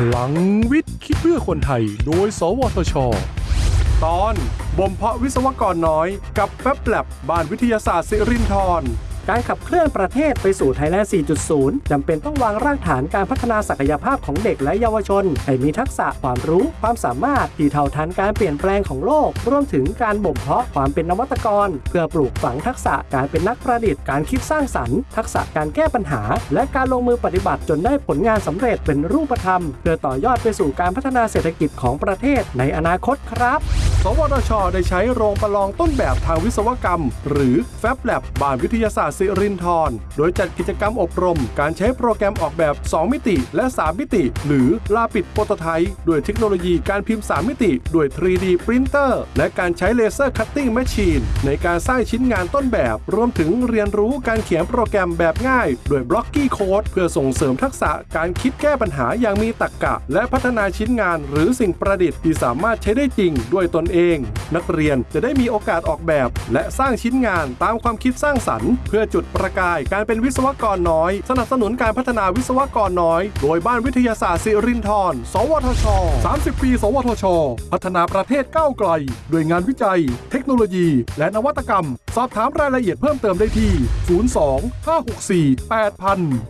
พลังวิทย์คิดเพื่อคนไทย โดย สวทช ตอน บ่มเพาะวิศวกรน้อย กับแฟบแลบบ้านวิทยาศาสตร์สิรินทร การขับเคลื่อนประเทศไปสู่ไทยแลนด์ 4.0 จำเป็นต้องวางรากฐานการพัฒนาศักยภาพของเด็กและเยาวชน ให้มีทักษะความรู้ ความสามารถที่เท่าทันการเปลี่ยนแปลงของโลก รวมถึงการบ่มเพาะความเป็นนวัตกร เพื่อปลูกฝังทักษะการเป็นนักประดิษฐ์ การคิดสร้างสรรค์ ทักษะการแก้ปัญหา และการลงมือปฏิบัติจนได้ผลงานสำเร็จเป็นรูปธรรม เพื่อต่อยอดไปสู่การพัฒนาเศรษฐกิจของประเทศในอนาคตครับ สวทชได้ใช้โรงประลองต้นแบบทางวิศวกรรม หรือ FabLab้านวิทยาศาสตร์สิรินทรโดยจัดกิจกรรมอบรม การใช้โปรแกรมออกแบบ 2 มิติ และ 3 มิติ หรือ rapid prototype ด้วยเทคโนโลยีการพิมพ์ 3 มิติด้วย 3D ปรินเตอร์และการใช้ laser cutting machine ในการสร้างชิ้นงานต้นแบบ รวมถึงเรียนรู้การเขียนโปรแกรมแบบง่ายด้วย Blockly code เพื่อส่งเสริมทักษะการคิดแก้ปัญหาอย่างมีตรรกะ และพัฒนาชิ้นงาน หรือสิ่งประดิษฐ์ที่สามารถใช้ได้จริงด้วยตนเอง นักเรียนจะได้มีโอกาสออกแบบ และสร้างชิ้นงานตามความคิดสร้างสรรค์ เพื่อจุดประกายการเป็นวิศวกรน้อย สนับสนุนการพัฒนาวิศวกรน้อย โดยบ้านวิทยาศาสตร์สิรินทรสวทช 30 ปี สวทช พัฒนาประเทศก้าวไกลด้วยงานวิจัย เทคโนโลยี และนวัตกรรม สอบถามรายละเอียดเพิ่มเติมได้ที่ 02 564 8000